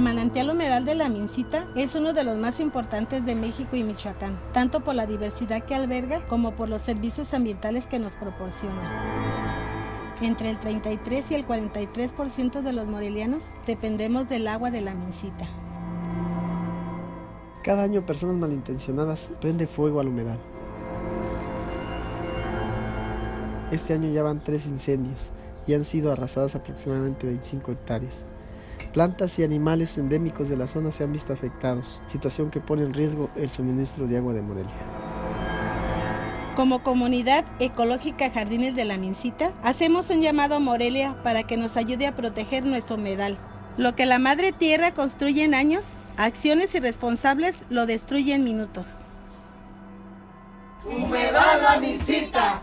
manantial humedal de la Mincita es uno de los más importantes de México y Michoacán, tanto por la diversidad que alberga como por los servicios ambientales que nos proporciona. Entre el 33 y el 43% de los morelianos dependemos del agua de la Mincita. Cada año personas malintencionadas prende fuego al humedal. Este año ya van tres incendios y han sido arrasadas aproximadamente 25 hectáreas. Plantas y animales endémicos de la zona se han visto afectados, situación que pone en riesgo el suministro de agua de Morelia. Como comunidad ecológica Jardines de la Mincita, hacemos un llamado a Morelia para que nos ayude a proteger nuestro humedal. Lo que la madre tierra construye en años, acciones irresponsables lo destruyen en minutos. Humedal la Mincita,